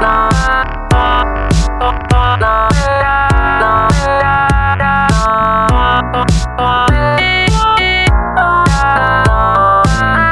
Nah, nah, nah, nah.